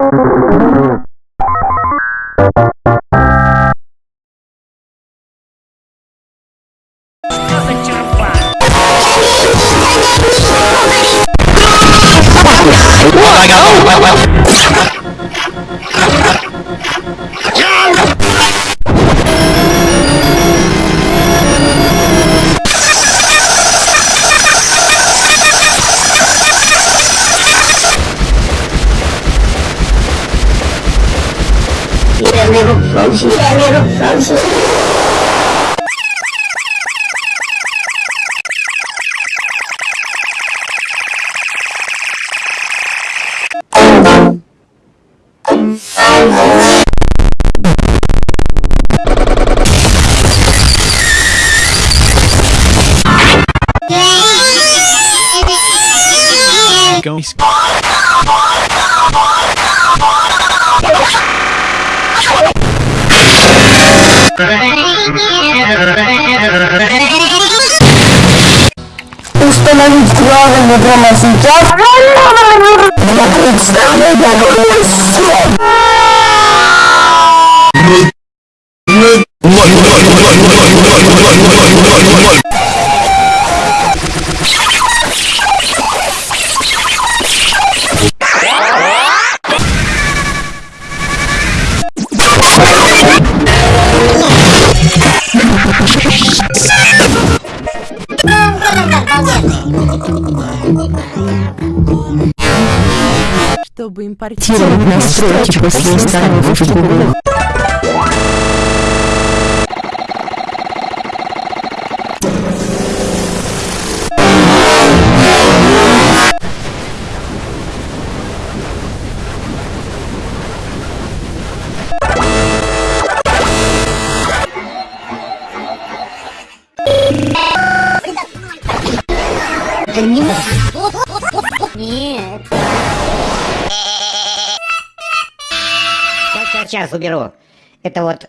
I. Oh, well, well. Going. Установить правильно прямо сейчас. Чтобы импортировать настройки после установки Google. Сейчас, сейчас, уберу. Это вот...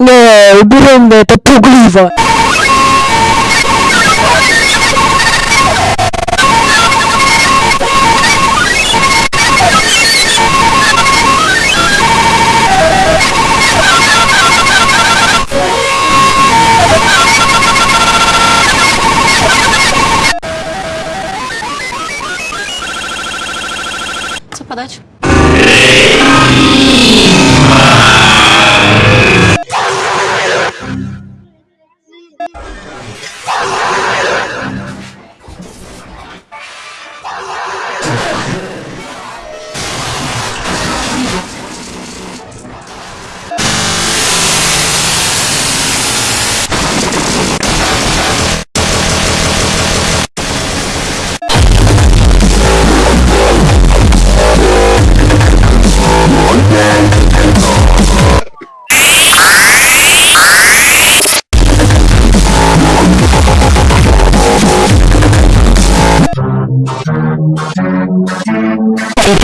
Не, уберем на это пугливо. Yeah.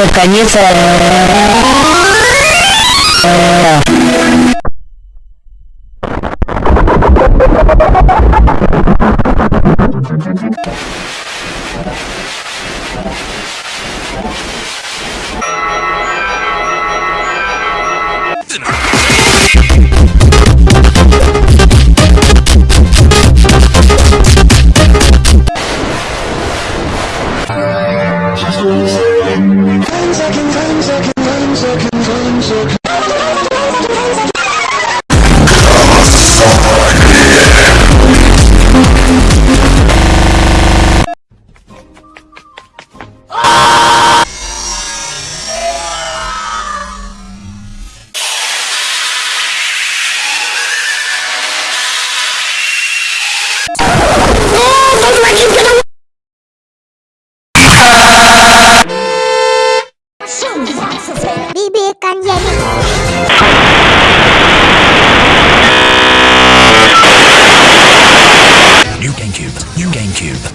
Это конец. Bibikan jadi. New GameCube, new GameCube.